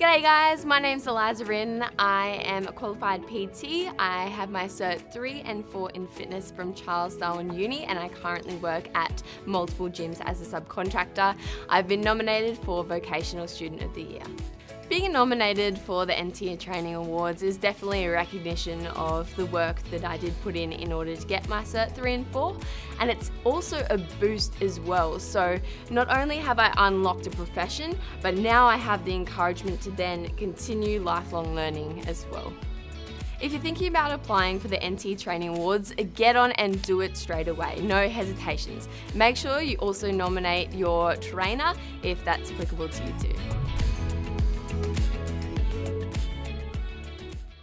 G'day guys, my name's Eliza Rinn. I am a qualified PT. I have my Cert 3 and 4 in fitness from Charles Darwin Uni and I currently work at multiple gyms as a subcontractor. I've been nominated for Vocational Student of the Year. Being nominated for the NTA Training Awards is definitely a recognition of the work that I did put in in order to get my Cert 3 and 4 and it's also a boost as well so not only have I unlocked a profession but now I have the encouragement to then continue lifelong learning as well. If you're thinking about applying for the NT Training Awards, get on and do it straight away, no hesitations. Make sure you also nominate your trainer if that's applicable to you too.